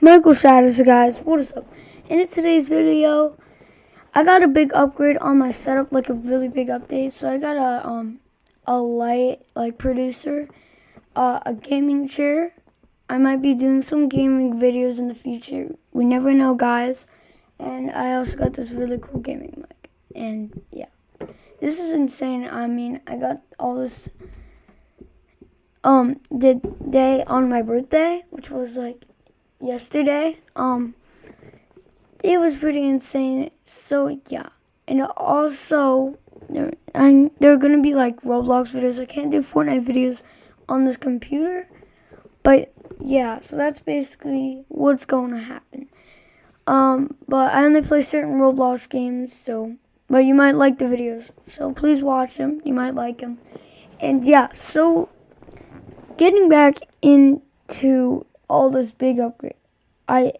Michael Shatters, guys. What is up? And in today's video, I got a big upgrade on my setup, like a really big update. So I got a um a light like producer, uh, a gaming chair. I might be doing some gaming videos in the future. We never know, guys. And I also got this really cool gaming mic. And yeah, this is insane. I mean, I got all this um the day on my birthday, which was like yesterday. Um it was pretty insane. So yeah. And also there and there are gonna be like Roblox videos. I can't do Fortnite videos on this computer. But yeah, so that's basically what's going to happen. Um, but I only play certain Roblox games, so but you might like the videos. So please watch them. You might like them. And yeah, so getting back into all this big upgrade, I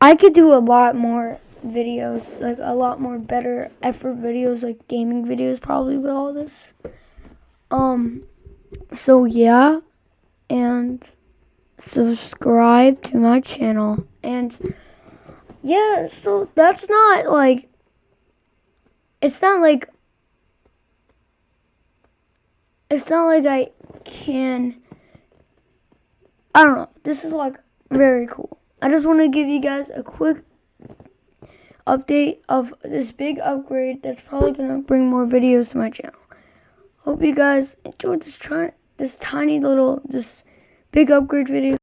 I could do a lot more videos, like a lot more better effort videos, like gaming videos, probably with all this. Um, so yeah, and subscribe to my channel, and yeah, so that's not like, it's not like, it's not like I can, I don't know, this is like very cool. I just want to give you guys a quick update of this big upgrade that's probably going to bring more videos to my channel. Hope you guys enjoyed this this tiny little this big upgrade video.